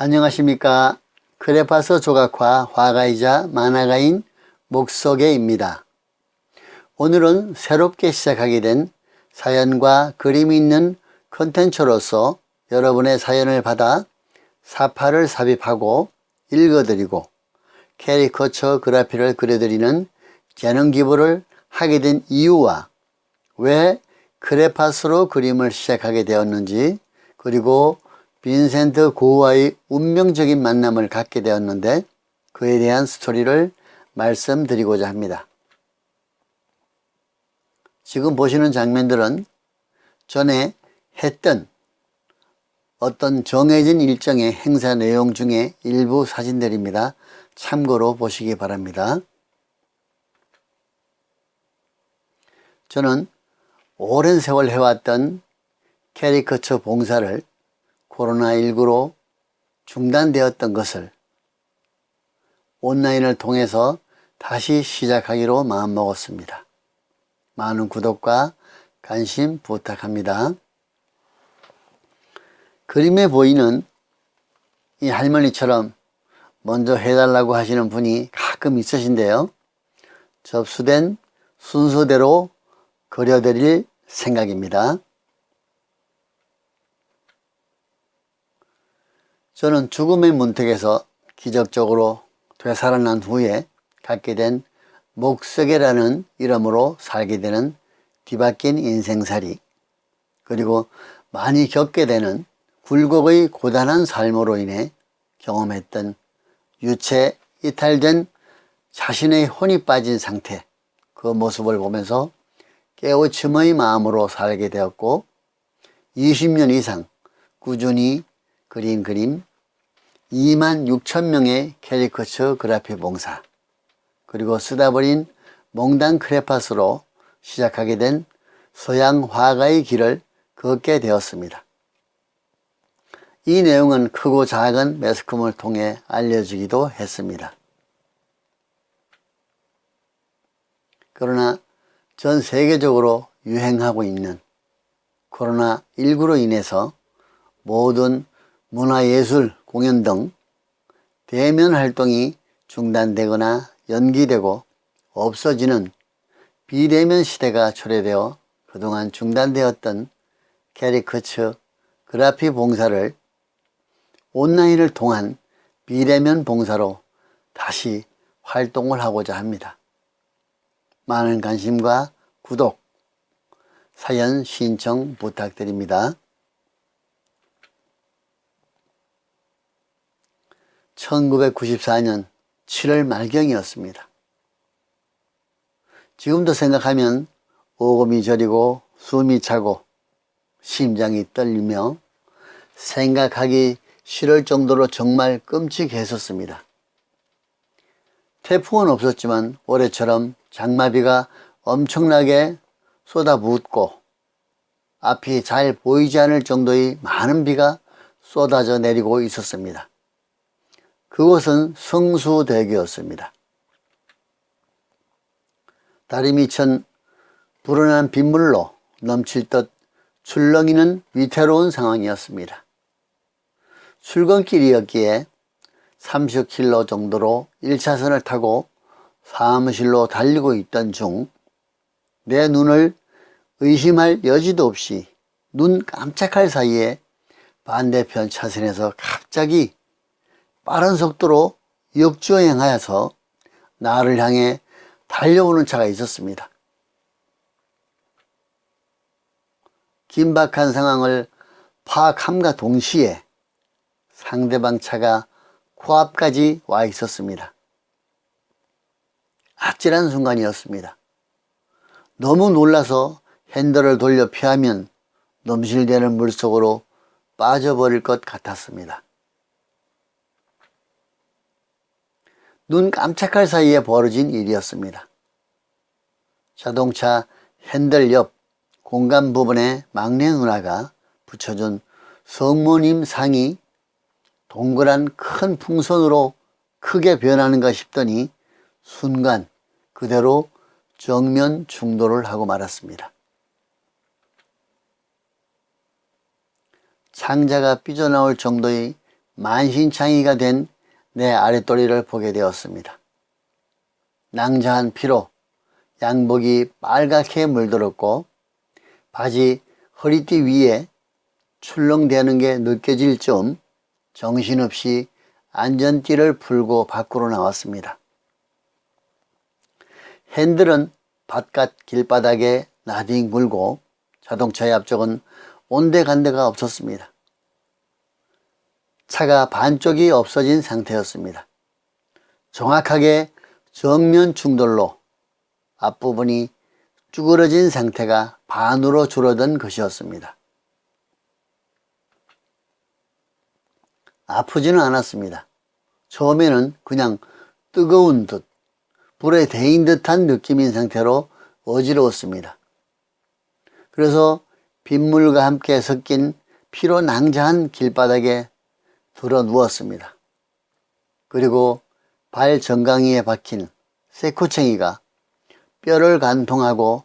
안녕하십니까? 크레파스 조각화 화가이자 만화가인 목석애입니다. 오늘은 새롭게 시작하게 된 사연과 그림이 있는 컨텐츠로서 여러분의 사연을 받아 삽화를 삽입하고 읽어드리고 캐리커처 그래피를 그려드리는 재능 기부를 하게 된 이유와 왜 크레파스로 그림을 시작하게 되었는지 그리고 빈센트 고와의 운명적인 만남을 갖게 되었는데 그에 대한 스토리를 말씀드리고자 합니다. 지금 보시는 장면들은 전에 했던 어떤 정해진 일정의 행사 내용 중에 일부 사진들입니다. 참고로 보시기 바랍니다. 저는 오랜 세월 해왔던 캐리커처 봉사를 코로나19로 중단되었던 것을 온라인을 통해서 다시 시작하기로 마음먹었습니다. 많은 구독과 관심 부탁합니다. 그림에 보이는 이 할머니처럼 먼저 해달라고 하시는 분이 가끔 있으신데요. 접수된 순서대로 그려드릴 생각입니다. 저는 죽음의 문턱에서 기적적으로 되살아난 후에 갖게 된 목석이라는 이름으로 살게 되는 뒤바뀐 인생살이 그리고 많이 겪게 되는 굴곡의 고단한 삶으로 인해 경험했던 유체 이탈된 자신의 혼이 빠진 상태 그 모습을 보면서 깨우침의 마음으로 살게 되었고 20년 이상 꾸준히 그린 그림 2만 6천 명의 캐리커처 graphy 봉사 그리고 쓰다 버린 몽당 크레파스로 시작하게 된 서양 화가의 길을 걷게 되었습니다. 이 내용은 크고 작은 매스컴을 통해 알려지기도 했습니다. 그러나 전 세계적으로 유행하고 있는 코로나19로 인해서 모든 문화예술 공연 등 대면 활동이 중단되거나 연기되고 없어지는 비대면 시대가 초래되어 그동안 중단되었던 캐리커처 그래피 봉사를 온라인을 통한 비대면 봉사로 다시 활동을 하고자 합니다. 많은 관심과 구독, 사연 신청 부탁드립니다. 1994년 7월 말경이었습니다. 지금도 생각하면 오금이 저리고 숨이 차고 심장이 떨리며 생각하기 싫을 정도로 정말 끔찍했었습니다. 태풍은 없었지만 올해처럼 장마비가 엄청나게 쏟아붓고 앞이 잘 보이지 않을 정도의 많은 비가 쏟아져 내리고 있었습니다. 그곳은 성수대교였습니다. 다리 미천 불어난 빗물로 넘칠 듯 출렁이는 위태로운 상황이었습니다. 출근길이었기에 30km 정도로 1차선을 타고 사무실로 달리고 있던 중 내 눈을 의심할 여지도 없이 눈 깜짝할 사이에 반대편 차선에서 갑자기 빠른 속도로 역주행하여서 나를 향해 달려오는 차가 있었습니다. 긴박한 상황을 파악함과 동시에 상대방 차가 코앞까지 와 있었습니다. 아찔한 순간이었습니다. 너무 놀라서 핸들을 돌려 피하면 넘실대는 물속으로 빠져버릴 것 같았습니다. 눈 깜짝할 사이에 벌어진 일이었습니다. 자동차 핸들 옆 공간 부분에 막내 누나가 붙여준 성모님 상이 동그란 큰 풍선으로 크게 변하는가 싶더니 순간 그대로 정면 충돌을 하고 말았습니다. 창자가 삐져나올 정도의 만신창이가 된 내 아랫도리를 보게 되었습니다. 낭자한 피로 양복이 빨갛게 물들었고 바지 허리띠 위에 출렁대는 게 느껴질 쯤 정신없이 안전띠를 풀고 밖으로 나왔습니다. 핸들은 바깥 길바닥에 나딩 굴고 자동차의 앞쪽은 온데간데가 없었습니다. 차가 반쪽이 없어진 상태였습니다. 정확하게 정면 충돌로 앞부분이 쭈그러진 상태가 반으로 줄어든 것이었습니다. 아프지는 않았습니다. 처음에는 그냥 뜨거운 듯 불에 데인 듯한 느낌인 상태로 어지러웠습니다. 그래서 빗물과 함께 섞인 피로 낭자한 길바닥에 들어 누웠습니다. 그리고 발 정강이에 박힌 세코챙이가 뼈를 간통하고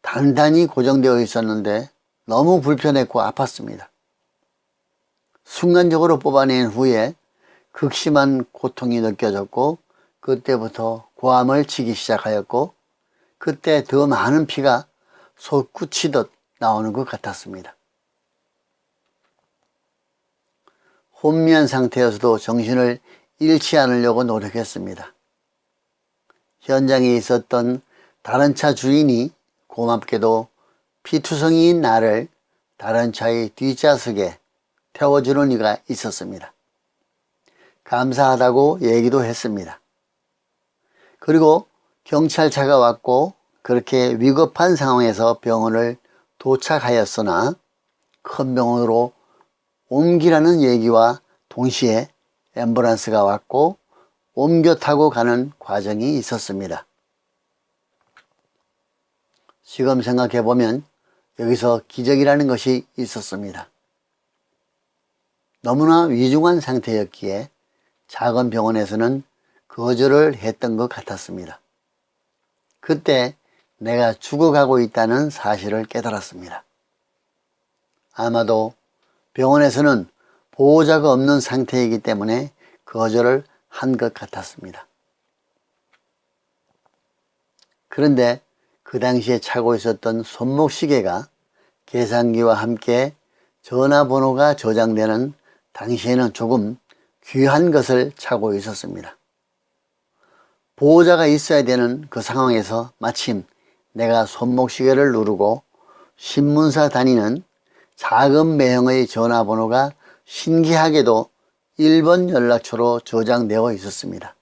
단단히 고정되어 있었는데 너무 불편했고 아팠습니다. 순간적으로 뽑아낸 후에 극심한 고통이 느껴졌고 그때부터 고함을 치기 시작하였고 그때 더 많은 피가 솟구치듯 나오는 것 같았습니다. 혼미한 상태여서도 정신을 잃지 않으려고 노력했습니다. 현장에 있었던 다른 차 주인이 고맙게도 피투성이인 나를 다른 차의 뒷좌석에 태워주는 이가 있었습니다. 감사하다고 얘기도 했습니다. 그리고 경찰차가 왔고 그렇게 위급한 상황에서 병원을 도착하였으나 큰 병원으로 옮기라는 얘기와 동시에 앰뷸런스가 왔고 옮겨 타고 가는 과정이 있었습니다. 지금 생각해 보면 여기서 기적이라는 것이 있었습니다. 너무나 위중한 상태였기에 작은 병원에서는 거절을 했던 것 같았습니다. 그때 내가 죽어가고 있다는 사실을 깨달았습니다. 아마도 병원에서는 보호자가 없는 상태이기 때문에 거절을 한 것 같았습니다. 그런데 그 당시에 차고 있었던 손목시계가 계산기와 함께 전화번호가 저장되는 당시에는 조금 귀한 것을 차고 있었습니다. 보호자가 있어야 되는 그 상황에서 마침 내가 손목시계를 누르고 신문사 다니는 작은 매형의 전화번호가 신기하게도 1번 연락처로 저장되어 있었습니다.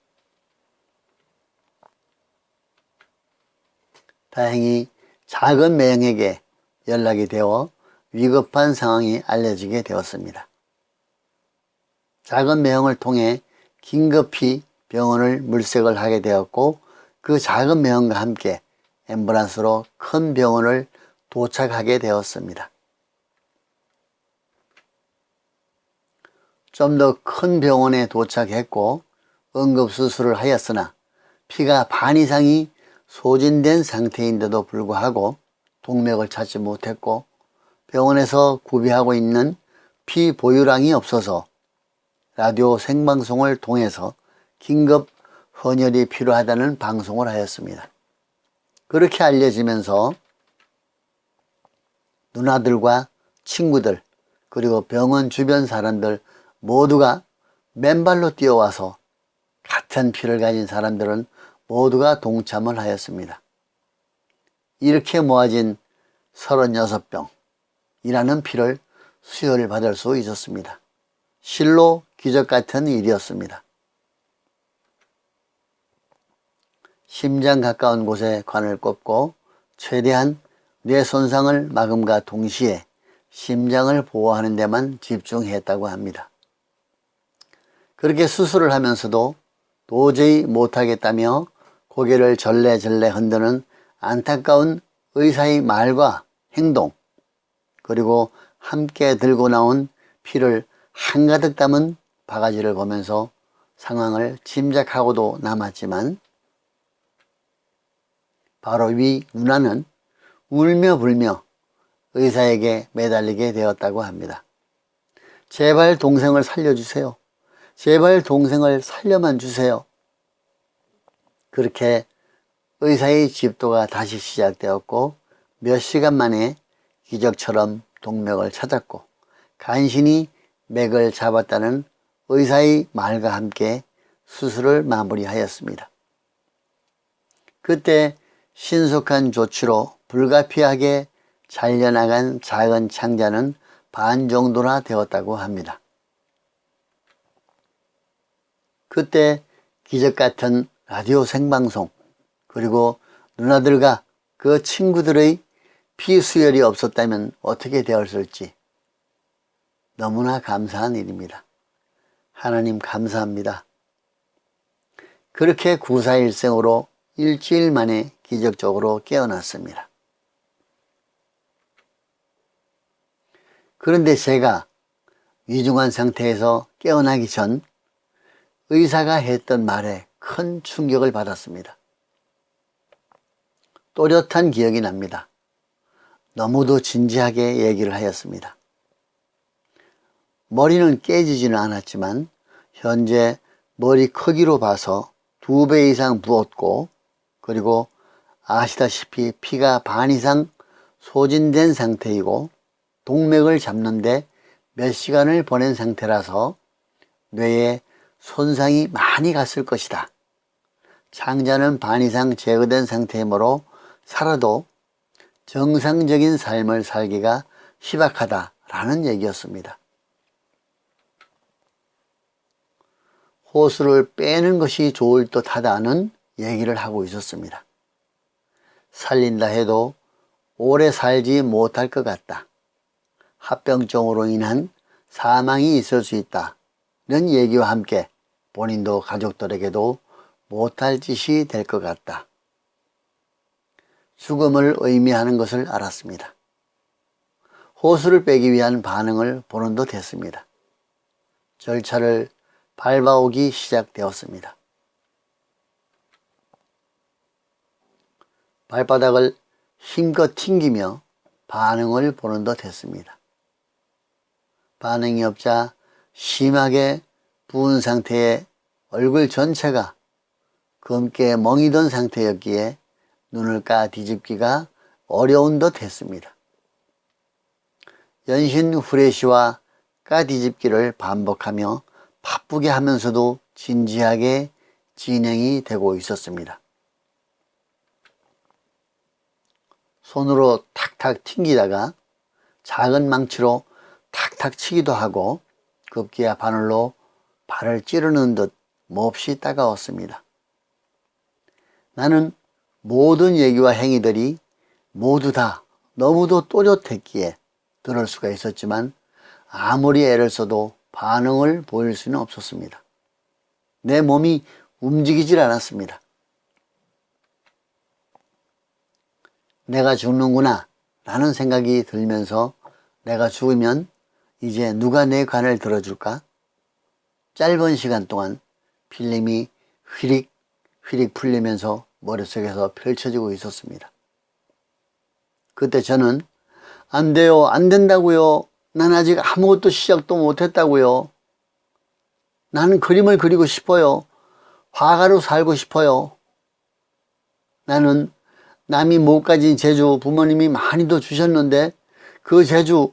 다행히 작은 매형에게 연락이 되어 위급한 상황이 알려지게 되었습니다. 작은 매형을 통해 긴급히 병원을 물색을 하게 되었고 그 작은 매형과 함께 앰뷸런스로 큰 병원을 도착하게 되었습니다. 좀 더 큰 병원에 도착했고 응급수술을 하였으나 피가 반 이상이 소진된 상태인데도 불구하고 동맥을 찾지 못했고 병원에서 구비하고 있는 피 보유량이 없어서 라디오 생방송을 통해서 긴급 헌혈이 필요하다는 방송을 하였습니다. 그렇게 알려지면서 누나들과 친구들 그리고 병원 주변 사람들 모두가 맨발로 뛰어와서 같은 피를 가진 사람들은 모두가 동참을 하였습니다. 이렇게 모아진 36병이라는 피를 수혈을 받을 수 있었습니다. 실로 기적 같은 일이었습니다. 심장 가까운 곳에 관을 꼽고 최대한 뇌 손상을 막음과 동시에 심장을 보호하는 데만 집중했다고 합니다. 그렇게 수술을 하면서도 도저히 못하겠다며 고개를 절레절레 흔드는 안타까운 의사의 말과 행동 그리고 함께 들고 나온 피를 한가득 담은 바가지를 보면서 상황을 짐작하고도 남았지만 바로 위 누나는 울며 불며 의사에게 매달리게 되었다고 합니다. 제발 동생을 살려주세요. 제발 동생을 살려만 주세요. 그렇게 의사의 집도가 다시 시작되었고 몇 시간 만에 기적처럼 동맥을 찾았고 간신히 맥을 잡았다는 의사의 말과 함께 수술을 마무리하였습니다. 그때 신속한 조치로 불가피하게 잘려나간 작은 창자는 반 정도나 되었다고 합니다. 그때 기적 같은 라디오 생방송 그리고 누나들과 그 친구들의 피수혈이 없었다면 어떻게 되었을지 너무나 감사한 일입니다. 하나님 감사합니다. 그렇게 구사일생으로 일주일 만에 기적적으로 깨어났습니다. 그런데 제가 위중한 상태에서 깨어나기 전 의사가 했던 말에 큰 충격을 받았습니다. 또렷한 기억이 납니다. 너무도 진지하게 얘기를 하였습니다. 머리는 깨지지는 않았지만 현재 머리 크기로 봐서 두 배 이상 부었고 그리고 아시다시피 피가 반 이상 소진된 상태이고 동맥을 잡는데 몇 시간을 보낸 상태라서 뇌에 손상이 많이 갔을 것이다. 창자는 반 이상 제거된 상태이므로 살아도 정상적인 삶을 살기가 희박하다라는 얘기였습니다. 호수를 빼는 것이 좋을 듯 하다는 얘기를 하고 있었습니다. 살린다 해도 오래 살지 못할 것 같다. 합병증으로 인한 사망이 있을 수 있다는 얘기와 함께 본인도 가족들에게도 못할 짓이 될 것 같다. 죽음을 의미하는 것을 알았습니다. 호수를 빼기 위한 반응을 보는 듯 했습니다. 절차를 밟아오기 시작되었습니다. 발바닥을 힘껏 튕기며 반응을 보는 듯 했습니다. 반응이 없자 심하게 부은 상태에 얼굴 전체가 검게 멍이 던 상태였기에 눈을 까 뒤집기가 어려운 듯 했습니다. 연신 후레쉬와 까 뒤집기를 반복하며 바쁘게 하면서도 진지하게 진행이 되고 있었습니다. 손으로 탁탁 튕기다가 작은 망치로 탁탁 치기도 하고 급기야 바늘로 발을 찌르는 듯 몹시 따가웠습니다. 나는 모든 얘기와 행위들이 모두 다 너무도 또렷했기에 들을 수가 있었지만 아무리 애를 써도 반응을 보일 수는 없었습니다. 내 몸이 움직이질 않았습니다. 내가 죽는구나 라는 생각이 들면서 내가 죽으면 이제 누가 내 관을 들어줄까? 짧은 시간 동안 필름이 휘릭 휘릭 풀리면서 머릿속에서 펼쳐지고 있었습니다. 그때 저는 안 돼요 안 된다고요. 난 아직 아무것도 시작도 못했다고요. 나는 그림을 그리고 싶어요. 화가로 살고 싶어요. 나는 남이 못 가진 재주 부모님이 많이도 주셨는데 그 재주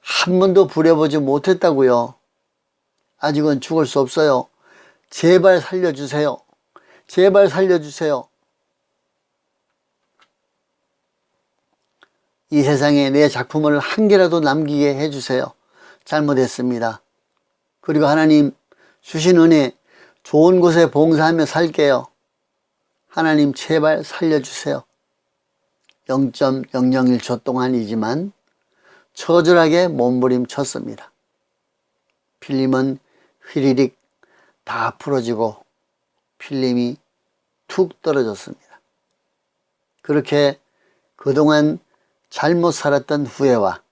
한 번도 부려보지 못했다고요 아직은 죽을 수 없어요 제발 살려주세요 제발 살려주세요 이 세상에 내 작품을 한 개라도 남기게 해주세요. 잘못했습니다. 그리고 하나님 주신 은혜 좋은 곳에 봉사하며 살게요. 하나님 제발 살려주세요. 0.001초 동안이지만 처절하게 몸부림쳤습니다. 필름은 휘리릭 다 풀어지고 필름이 툭 떨어졌습니다. 그렇게 그동안 잘못 살았던 후회와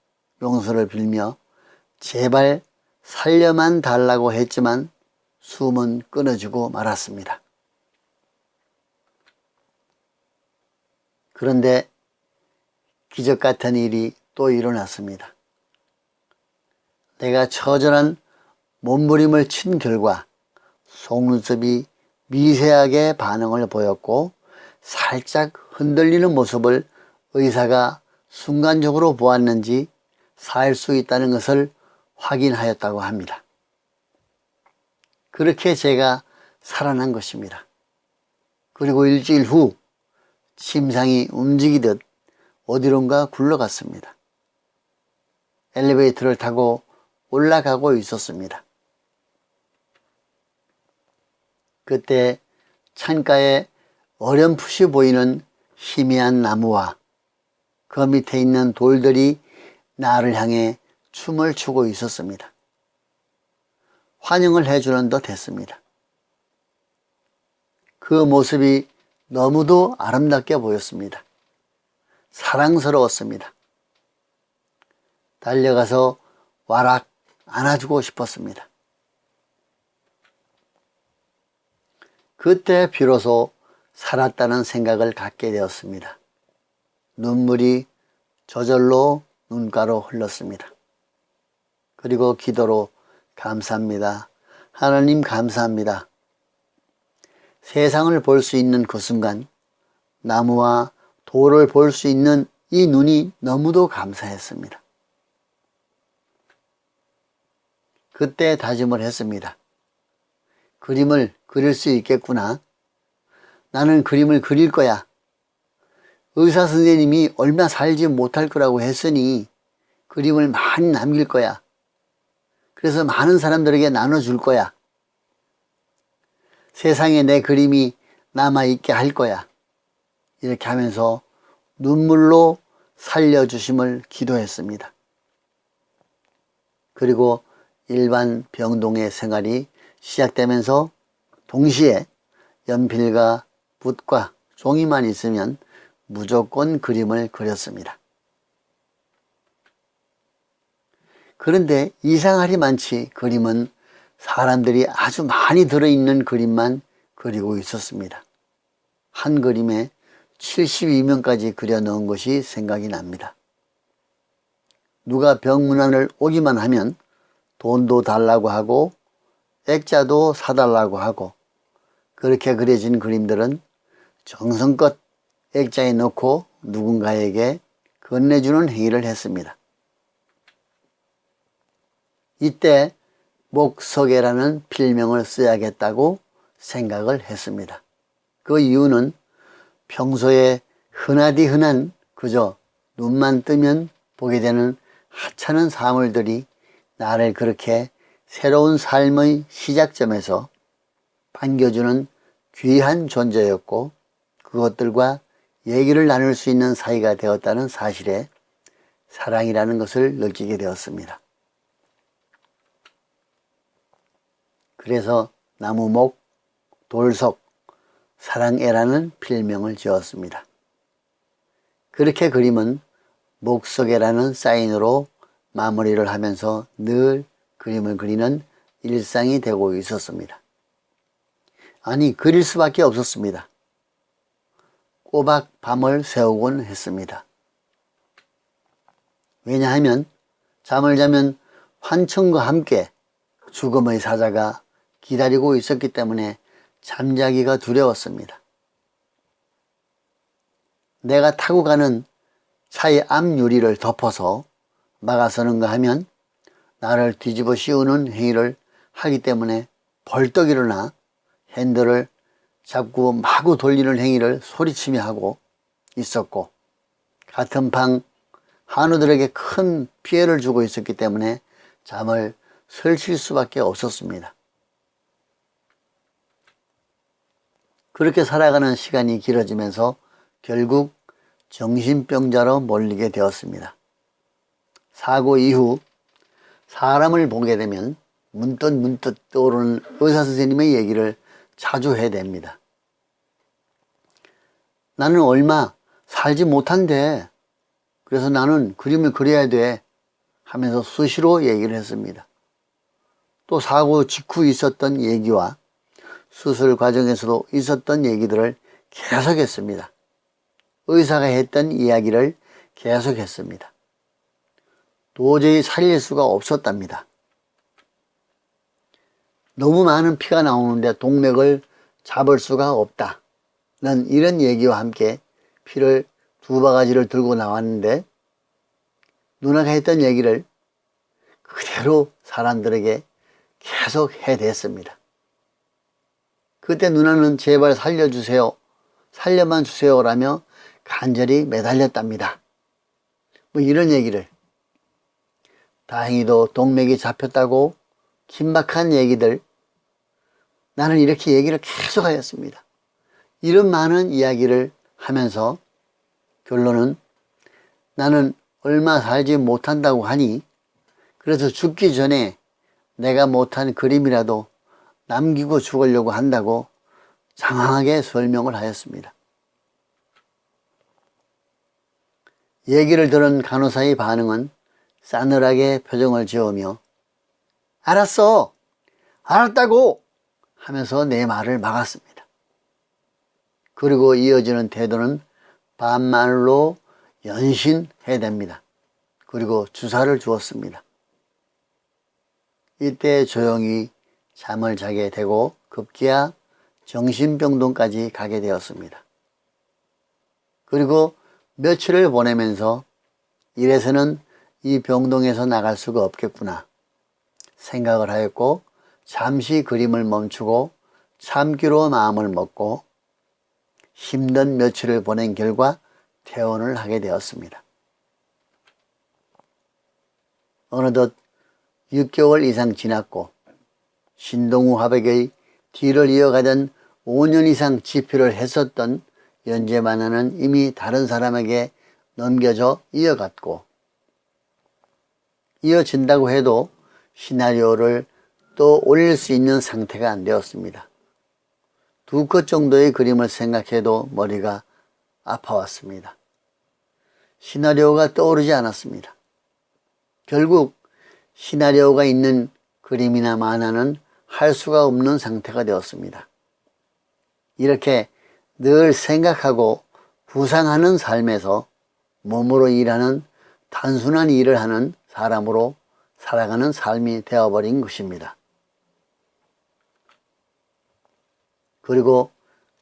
용서를 빌며 제발 살려만 달라고 했지만 숨은 끊어지고 말았습니다. 그런데 기적 같은 일이 또 일어났습니다. 내가 처절한 몸부림을 친 결과 속눈썹이 미세하게 반응을 보였고 살짝 흔들리는 모습을 의사가 순간적으로 보았는지 살 수 있다는 것을 확인하였다고 합니다. 그렇게 제가 살아난 것입니다. 그리고 일주일 후 심장이 움직이듯 어디론가 굴러갔습니다. 엘리베이터를 타고 올라가고 있었습니다. 그때 창가에 어렴풋이 보이는 희미한 나무와 그 밑에 있는 돌들이 나를 향해 춤을 추고 있었습니다. 환영을 해주는 듯 했습니다. 그 모습이 너무도 아름답게 보였습니다. 사랑스러웠습니다. 달려가서 와락 안아주고 싶었습니다. 그때 비로소 살았다는 생각을 갖게 되었습니다. 눈물이 저절로 눈가로 흘렀습니다. 그리고 기도로 감사합니다. 하나님 감사합니다. 세상을 볼 수 있는 그 순간 나무와 돌을 볼 수 있는 이 눈이 너무도 감사했습니다. 그때 다짐을 했습니다. 그림을 그릴 수 있겠구나. 나는 그림을 그릴 거야. 의사 선생님이 얼마 살지 못할 거라고 했으니 그림을 많이 남길 거야. 그래서 많은 사람들에게 나눠줄 거야. 세상에 내 그림이 남아있게 할 거야. 이렇게 하면서 눈물로 살려주심을 기도했습니다. 그리고 일반 병동의 생활이 시작되면서 동시에 연필과 붓과 종이만 있으면 무조건 그림을 그렸습니다. 그런데 이상하리 많지 그림은 사람들이 아주 많이 들어있는 그림만 그리고 있었습니다. 한 그림에 72명까지 그려 넣은 것이 생각이 납니다. 누가 병문안을 오기만 하면 돈도 달라고 하고 액자도 사달라고 하고 그렇게 그려진 그림들은 정성껏 액자에 넣고 누군가에게 건네주는 행위를 했습니다. 이때 목석애라는 필명을 써야겠다고 생각을 했습니다. 그 이유는 평소에 흔하디 흔한 그저 눈만 뜨면 보게 되는 하찮은 사물들이 나를 그렇게 새로운 삶의 시작점에서 반겨주는 귀한 존재였고 그것들과 얘기를 나눌 수 있는 사이가 되었다는 사실에 사랑이라는 것을 느끼게 되었습니다. 그래서 나무목, 돌석, 사랑애라는 필명을 지었습니다. 그렇게 그림은 목석애라는 사인으로 마무리를 하면서 늘 그림을 그리는 일상이 되고 있었습니다. 아니 그릴 수밖에 없었습니다. 꼬박 밤을 새우곤 했습니다. 왜냐하면 잠을 자면 환청과 함께 죽음의 사자가 기다리고 있었기 때문에 잠자기가 두려웠습니다. 내가 타고 가는 차의 앞 유리를 덮어서 막아서는가 하면 나를 뒤집어 씌우는 행위를 하기 때문에 벌떡 일어나 핸들을 잡고 마구 돌리는 행위를 소리치며 하고 있었고 같은 방 한우들에게 큰 피해를 주고 있었기 때문에 잠을 설칠 수밖에 없었습니다. 그렇게 살아가는 시간이 길어지면서 결국 정신병자로 몰리게 되었습니다. 사고 이후 사람을 보게 되면 문득 문득 떠오르는 의사 선생님의 얘기를 자주 해야 됩니다. 나는 얼마 살지 못한데 그래서 나는 그림을 그려야 돼 하면서 수시로 얘기를 했습니다. 또 사고 직후 있었던 얘기와 수술 과정에서도 있었던 얘기들을 계속했습니다. 의사가 했던 이야기를 계속했습니다. 도저히 살릴 수가 없었답니다. 너무 많은 피가 나오는데 동맥을 잡을 수가 없다. 는 이런 얘기와 함께 피를 두 바가지를 들고 나왔는데 누나가 했던 얘기를 그대로 사람들에게 계속 해댔습니다. 그때 누나는 제발 살려주세요. 살려만 주세요라며 간절히 매달렸답니다. 뭐 이런 얘기를 다행히도 동맥이 잡혔다고 긴박한 얘기들 나는 이렇게 얘기를 계속 하였습니다. 이런 많은 이야기를 하면서 결론은 나는 얼마 살지 못한다고 하니 그래서 죽기 전에 내가 못한 그림이라도 남기고 죽으려고 한다고 장황하게 설명을 하였습니다. 얘기를 들은 간호사의 반응은 싸늘하게 표정을 지으며 알았어 알았다고 하면서 내 말을 막았습니다. 그리고 이어지는 태도는 반말로 연신해댑니다. 그리고 주사를 주었습니다. 이때 조용히 잠을 자게 되고 급기야 정신병동까지 가게 되었습니다. 그리고 며칠을 보내면서 이래서는 이 병동에서 나갈 수가 없겠구나 생각을 하였고 잠시 그림을 멈추고 참기로 마음을 먹고 힘든 며칠을 보낸 결과 퇴원을 하게 되었습니다. 어느덧 6개월 이상 지났고 신동우 화백의 뒤를 이어가던 5년 이상 지표를 했었던 연재 만화는 이미 다른 사람에게 넘겨져 이어갔고 이어진다고 해도 시나리오를 또 올릴 수 있는 상태가 안 되었습니다. 두 컷 정도의 그림을 생각해도 머리가 아파왔습니다. 시나리오가 떠오르지 않았습니다. 결국 시나리오가 있는 그림이나 만화는 할 수가 없는 상태가 되었습니다. 이렇게 늘 생각하고 구상하는 삶에서 몸으로 일하는 단순한 일을 하는 사람으로 살아가는 삶이 되어버린 것입니다. 그리고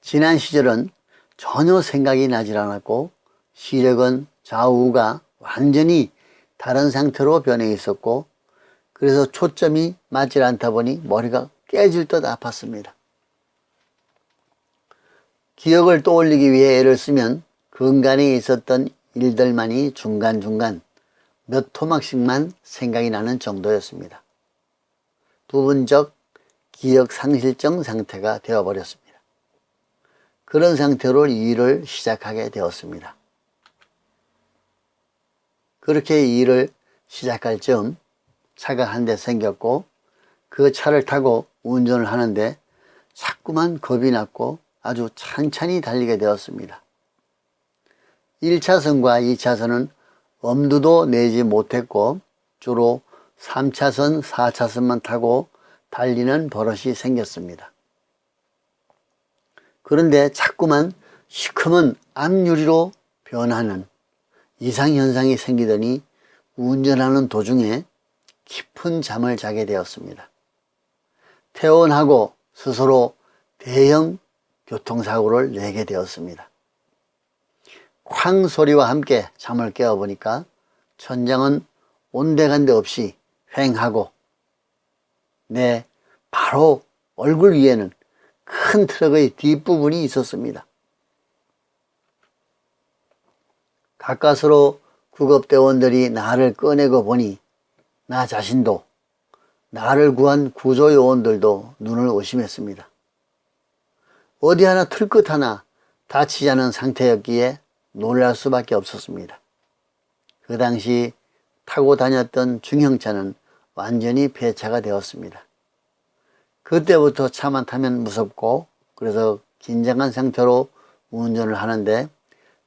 지난 시절은 전혀 생각이 나질 않았고 시력은 좌우가 완전히 다른 상태로 변해 있었고 그래서 초점이 맞질 않다 보니 머리가 깨질 듯 아팠습니다. 기억을 떠올리기 위해 애를 쓰면 근간에 있었던 일들만이 중간중간 몇 토막씩만 생각이 나는 정도였습니다. 부분적 기억 상실증 상태가 되어버렸습니다. 그런 상태로 일을 시작하게 되었습니다. 그렇게 일을 시작할 즈음 차가 한 대 생겼고 그 차를 타고 운전을 하는데 자꾸만 겁이 났고 아주 찬찬히 달리게 되었습니다. 1차선과 2차선은 엄두도 내지 못했고 주로 3차선, 4차선만 타고 달리는 버릇이 생겼습니다. 그런데 자꾸만 시커먼 앞유리로 변하는 이상현상이 생기더니 운전하는 도중에 깊은 잠을 자게 되었습니다. 퇴원하고 스스로 대형 교통사고를 내게 되었습니다. 쾅 소리와 함께 잠을 깨어보니까 천장은 온데간데 없이 횡하고 내 바로 얼굴 위에는 큰 트럭의 뒷부분이 있었습니다. 가까스로 구급대원들이 나를 꺼내고 보니 나 자신도 나를 구한 구조요원들도 눈을 의심했습니다. 어디 하나 틀끝 하나 다치지 않은 상태였기에 놀랄 수밖에 없었습니다. 그 당시 타고 다녔던 중형차는 완전히 폐차가 되었습니다. 그때부터 차만 타면 무섭고 그래서 긴장한 상태로 운전을 하는데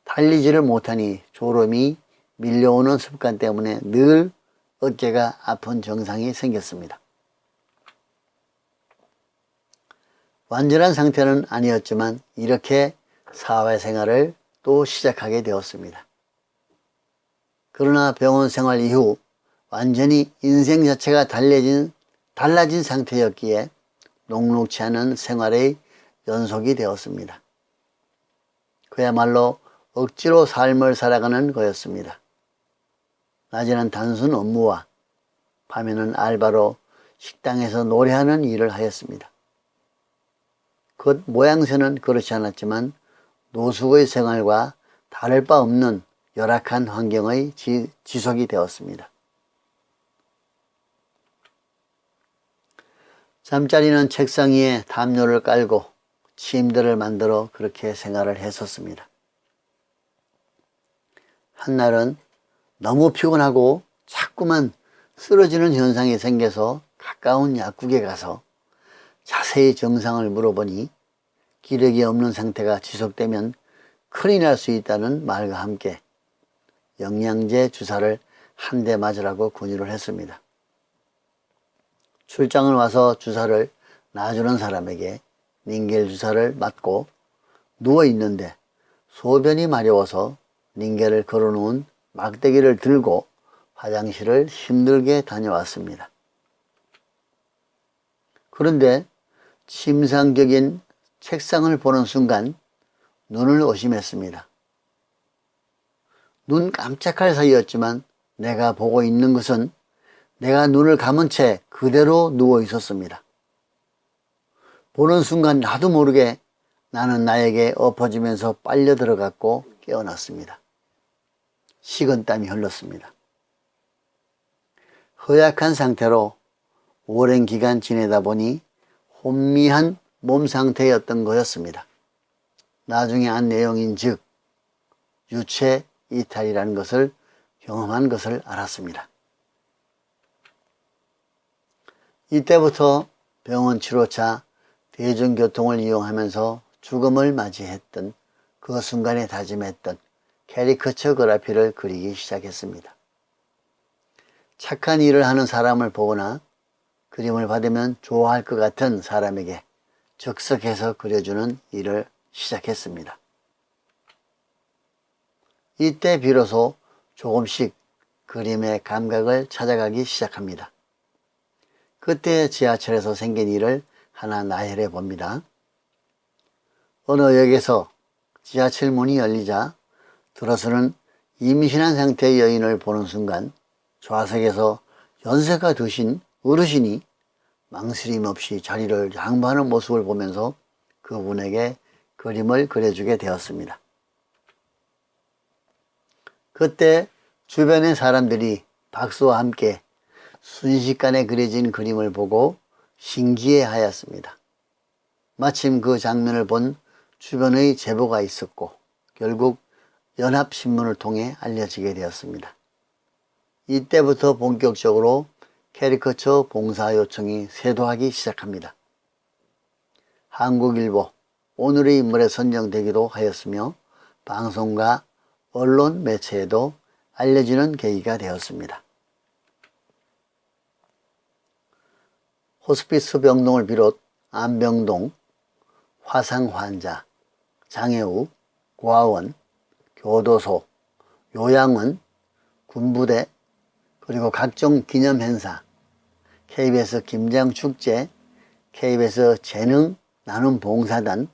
달리지를 못하니 졸음이 밀려오는 습관 때문에 늘 어깨가 아픈 증상이 생겼습니다. 완전한 상태는 아니었지만 이렇게 사회생활을 또 시작하게 되었습니다. 그러나 병원 생활 이후 완전히 인생 자체가 달라진, 달라진 상태였기에 녹록치 않은 생활의 연속이 되었습니다. 그야말로 억지로 삶을 살아가는 거였습니다. 낮에는 단순 업무와 밤에는 알바로 식당에서 노래하는 일을 하였습니다. 그 모양새는 그렇지 않았지만 노숙의 생활과 다를 바 없는 열악한 환경의 지, 지속이 되었습니다. 잠자리는 책상 위에 담요를 깔고 침대를 만들어 그렇게 생활을 했었습니다. 한날은 너무 피곤하고 자꾸만 쓰러지는 현상이 생겨서 가까운 약국에 가서 자세히 정상을 물어보니 기력이 없는 상태가 지속되면 큰일 날 수 있다는 말과 함께 영양제 주사를 한 대 맞으라고 권유를 했습니다. 출장을 와서 주사를 놔주는 사람에게 닌겔 주사를 맞고 누워있는데 소변이 마려워서 닌겔을 걸어놓은 막대기를 들고 화장실을 힘들게 다녀왔습니다. 그런데 침상적인 책상을 보는 순간 눈을 오심했습니다. 눈 깜짝할 사이였지만 내가 보고 있는 것은 내가 눈을 감은 채 그대로 누워 있었습니다. 보는 순간 나도 모르게 나는 나에게 엎어지면서 빨려 들어갔고 깨어났습니다. 식은 땀이 흘렀습니다. 허약한 상태로 오랜 기간 지내다 보니 혼미한 몸 상태였던 거였습니다. 나중에 한 내용인 즉 유체 이탈이라는 것을 경험한 것을 알았습니다. 이때부터 병원 치료차 대중교통을 이용하면서 죽음을 맞이했던 그 순간에 다짐했던 캐리커처 그래피를 그리기 시작했습니다. 착한 일을 하는 사람을 보거나 그림을 받으면 좋아할 것 같은 사람에게 즉석해서 그려주는 일을 시작했습니다. 이때 비로소 조금씩 그림의 감각을 찾아가기 시작합니다. 그때 지하철에서 생긴 일을 하나 나열해 봅니다. 어느 역에서 지하철 문이 열리자 들어서는 임신한 상태의 여인을 보는 순간 좌석에서 연세가 드신 어르신이 망설임 없이 자리를 양보하는 모습을 보면서 그분에게 그림을 그려주게 되었습니다. 그때 주변의 사람들이 박수와 함께 순식간에 그려진 그림을 보고 신기해 하였습니다. 마침 그 장면을 본 주변의 제보가 있었고 결국 연합신문을 통해 알려지게 되었습니다. 이때부터 본격적으로 캐리커처 봉사 요청이 쇄도하기 시작합니다. 한국일보, 오늘의 인물에 선정되기도 하였으며 방송과 언론 매체에도 알려지는 계기가 되었습니다. 호스피스 병동을 비롯 안병동, 화상 환자, 장애우, 고아원, 교도소, 요양원, 군부대, 그리고 각종 기념행사, KBS 김장축제, KBS 재능 나눔 봉사단,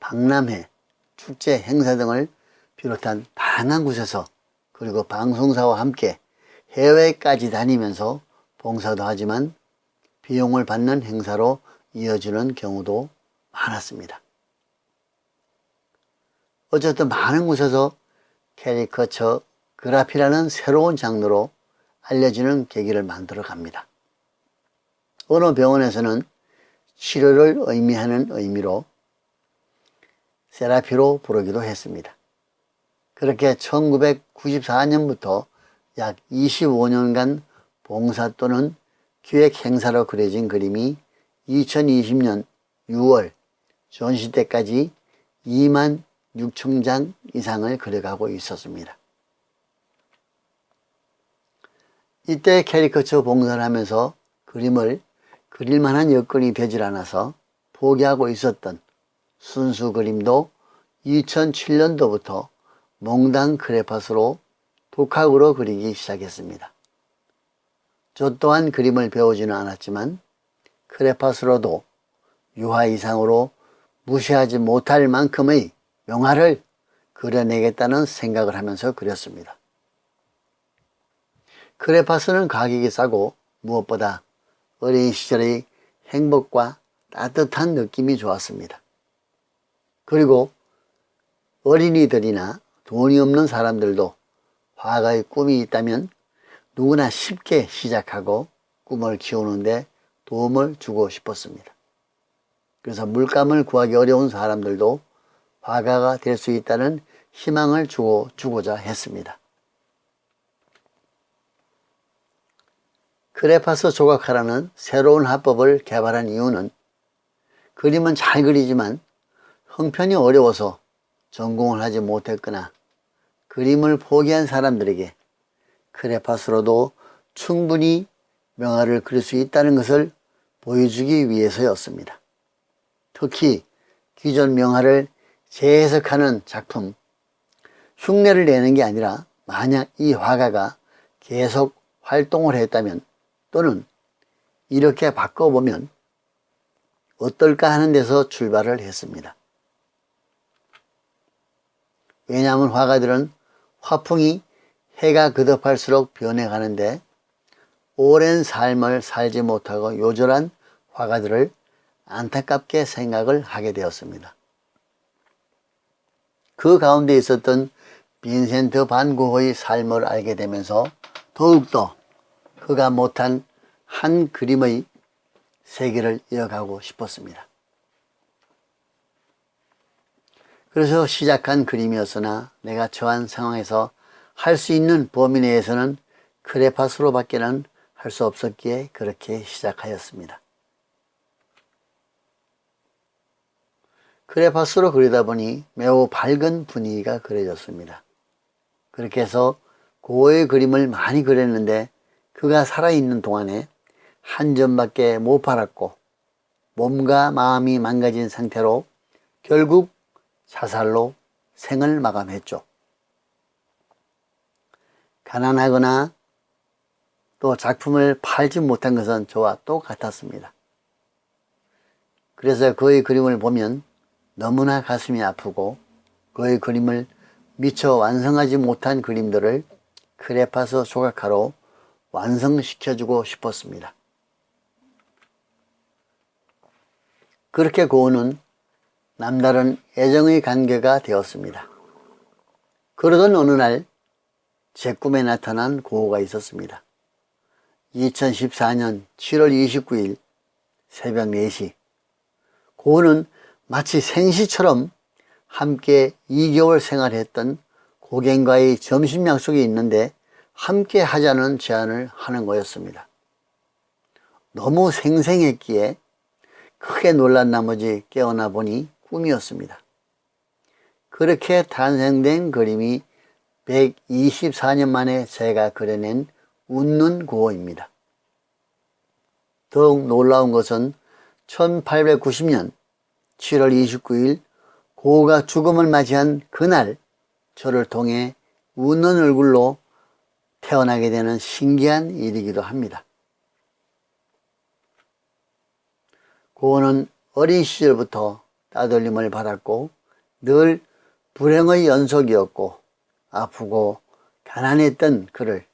박람회, 축제 행사 등을 비롯한 다양한 곳에서 그리고 방송사와 함께 해외까지 다니면서 봉사도 하지만 비용을 받는 행사로 이어지는 경우도 많았습니다. 어쨌든 많은 곳에서 캐리커처 그래피라는 새로운 장르로 알려지는 계기를 만들어 갑니다. 어느 병원에서는 치료를 의미하는 의미로 세라피로 부르기도 했습니다. 그렇게 1994년부터 약 25년간 봉사 또는 기획 행사로 그려진 그림이 2020년 6월 전시 때까지 2만 6천 장 이상을 그려가고 있었습니다. 이때 캐리커처 봉사를 하면서 그림을 그릴 만한 여건이 되질 않아서 포기하고 있었던 순수 그림도 2007년도부터 몽당 크레파스로 독학으로 그리기 시작했습니다. 저 또한 그림을 배우지는 않았지만 크레파스로도 유화 이상으로 무시하지 못할 만큼의 명화를 그려내겠다는 생각을 하면서 그렸습니다. 크레파스는 가격이 싸고 무엇보다 어린 시절의 행복과 따뜻한 느낌이 좋았습니다. 그리고 어린이들이나 돈이 없는 사람들도 화가의 꿈이 있다면 누구나 쉽게 시작하고 꿈을 키우는데 도움을 주고 싶었습니다. 그래서 물감을 구하기 어려운 사람들도 화가가 될 수 있다는 희망을 주고 주고자 했습니다. 크레파스 조각하라는 새로운 화법을 개발한 이유는 그림은 잘 그리지만 형편이 어려워서 전공을 하지 못했거나 그림을 포기한 사람들에게 크레파스로도 충분히 명화를 그릴 수 있다는 것을 보여주기 위해서였습니다. 특히 기존 명화를 재해석하는 작품, 흉내를 내는 게 아니라 만약 이 화가가 계속 활동을 했다면 또는 이렇게 바꿔보면 어떨까 하는 데서 출발을 했습니다. 왜냐하면 화가들은 화풍이 해가 그듭할수록 변해가는데 오랜 삶을 살지 못하고 요절한 화가들을 안타깝게 생각을 하게 되었습니다. 그 가운데 있었던 빈센트 반 고흐의 삶을 알게 되면서 더욱더 그가 못한 한 그림의 세계를 이어가고 싶었습니다. 그래서 시작한 그림이었으나 내가 처한 상황에서 할 수 있는 범위 내에서는 크레파스로 밖에는 할 수 없었기에 그렇게 시작하였습니다. 크레파스로 그리다 보니 매우 밝은 분위기가 그려졌습니다. 그렇게 해서 고의 그림을 많이 그렸는데 그가 살아있는 동안에 한 점밖에 못 팔았고 몸과 마음이 망가진 상태로 결국 자살로 생을 마감했죠. 가난하거나 또 작품을 팔지 못한 것은 저와 똑같았습니다. 그래서 그의 그림을 보면 너무나 가슴이 아프고 그의 그림을 미처 완성하지 못한 그림들을 크레파스 조각하로 완성시켜주고 싶었습니다. 그렇게 고은은 남다른 애정의 관계가 되었습니다. 그러던 어느 날 제 꿈에 나타난 고우가 있었습니다. 2014년 7월 29일 새벽 4시 고우는 마치 생시처럼 함께 2개월 생활했던 고객과의 점심 약속이 있는데 함께 하자는 제안을 하는 거였습니다. 너무 생생했기에 크게 놀란 나머지 깨어나 보니 꿈이었습니다. 그렇게 탄생된 그림이 124년 만에 제가 그려낸 웃는 구호입니다. 더욱 놀라운 것은 1890년 7월 29일 고가 죽음을 맞이한 그날 저를 통해 웃는 얼굴로 태어나게 되는 신기한 일이기도 합니다. 고은은 어린 시절부터 따돌림을 받았고 늘 불행의 연속이었고 아프고 가난했던 그를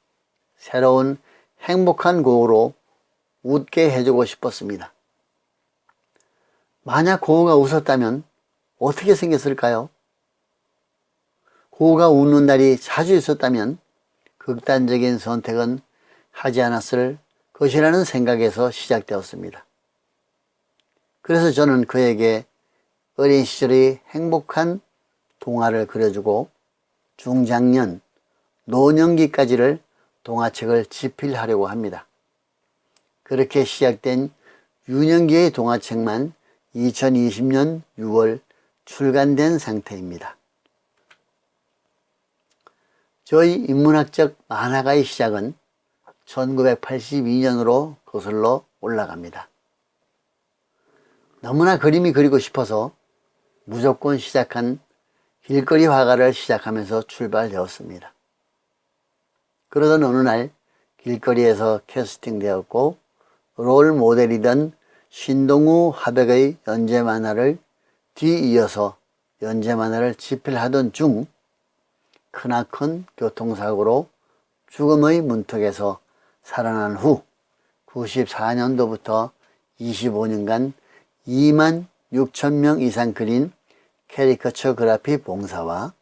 새로운 행복한 고우로 웃게 해주고 싶었습니다. 만약 고우가 웃었다면 어떻게 생겼을까요? 고우가 웃는 날이 자주 있었다면 극단적인 선택은 하지 않았을 것이라는 생각에서 시작되었습니다. 그래서 저는 그에게 어린 시절의 행복한 동화를 그려주고 중장년, 노년기까지를 동화책을 집필하려고 합니다. 그렇게 시작된 유년기의 동화책만 2020년 6월 출간된 상태입니다. 저희 인문학적 만화가의 시작은 1982년으로 거슬러 올라갑니다. 너무나 그림이 그리고 싶어서 무조건 시작한 길거리 화가를 시작하면서 출발되었습니다. 그러던 어느 날 길거리에서 캐스팅되었고 롤 모델이던 신동우 화백의 연재 만화를 뒤이어서 연재 만화를 집필하던 중 크나큰 교통사고로 죽음의 문턱에서 살아난 후 94년도부터 25년간 2만 6천 명 이상 그린 캐리커처 graphy 봉사와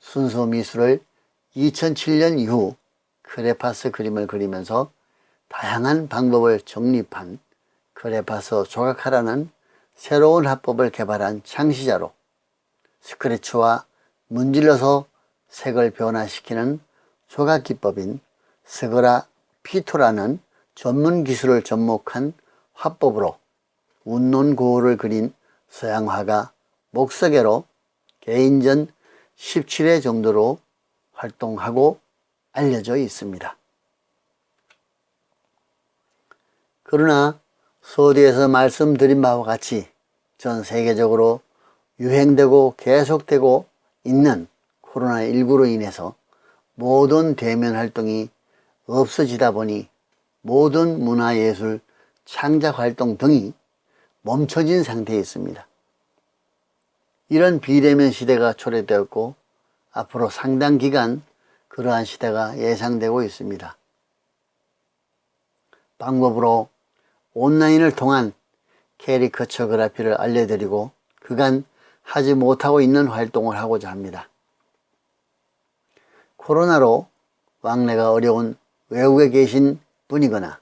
순수 미술을 2007년 이후 크레파스 그림을 그리면서 다양한 방법을 정립한 크레파스 조각하라는 새로운 화법을 개발한 창시자로 스크래치와 문질러서 색을 변화시키는 조각 기법인 스그라 피토라는 전문 기술을 접목한 화법으로 운논고우를 그린 서양화가 목서계로 개인전 17회 정도로 활동하고 알려져 있습니다. 그러나 서두에서 말씀드린 바와 같이 전 세계적으로 유행되고 계속되고 있는 코로나19로 인해서 모든 대면 활동이 없어지다 보니 모든 문화예술 창작 활동 등이 멈춰진 상태에 있습니다. 이런 비대면 시대가 초래되었고 앞으로 상당 기간 그러한 시대가 예상되고 있습니다. 방법으로 온라인을 통한 캐리커처 그래피를 알려드리고 그간 하지 못하고 있는 활동을 하고자 합니다. 코로나로 왕래가 어려운 외국에 계신 분이거나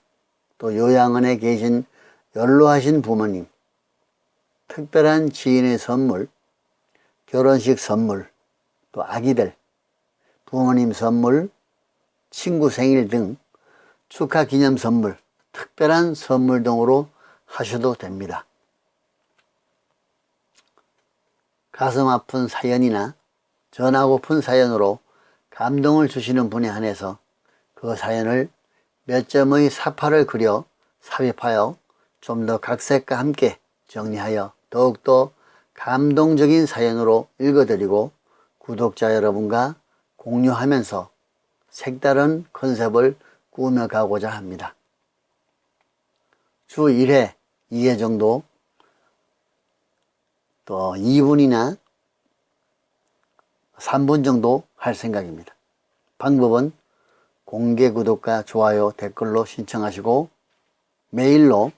또 요양원에 계신 연로하신 부모님, 특별한 지인의 선물, 결혼식 선물, 또 아기들, 부모님 선물, 친구 생일 등 축하 기념 선물, 특별한 선물 등으로 하셔도 됩니다. 가슴 아픈 사연이나 전하고픈 사연으로 감동을 주시는 분에 한해서 그 사연을 몇 점의 사파를 그려 삽입하여 좀 더 각색과 함께 정리하여 더욱더 감동적인 사연으로 읽어드리고 구독자 여러분과 공유하면서 색다른 컨셉을 꾸며가고자 합니다. 주 1회, 2회 정도 또 2분이나 3분 정도 할 생각입니다. 방법은 공개 구독과 좋아요, 댓글로 신청하시고 메일로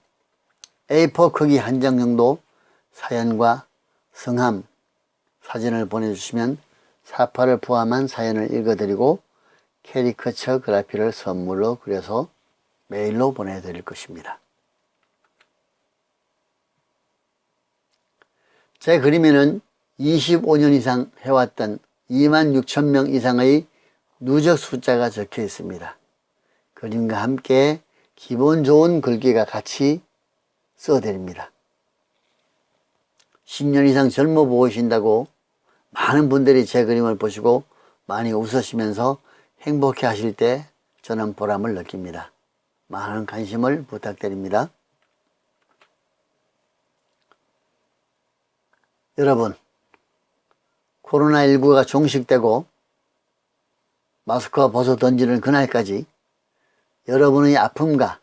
A4 크기 한 장 정도 사연과 성함, 사진을 보내주시면 사파를 포함한 사연을 읽어드리고 캐리커처 그래피를 선물로 그려서 메일로 보내드릴 것입니다. 제 그림에는 25년 이상 해왔던 2만 6천 명 이상의 누적 숫자가 적혀 있습니다. 그림과 함께 기본 좋은 글귀가 같이 써드립니다. 10년 이상 젊어 보이신다고 많은 분들이 제 그림을 보시고 많이 웃으시면서 행복해 하실 때 저는 보람을 느낍니다. 많은 관심을 부탁드립니다. 여러분 코로나19가 종식되고 마스크가 벗어 던지는 그날까지 여러분의 아픔과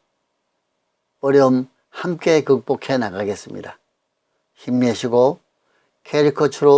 어려움 함께 극복해 나가겠습니다. 힘내시고 캐리커처로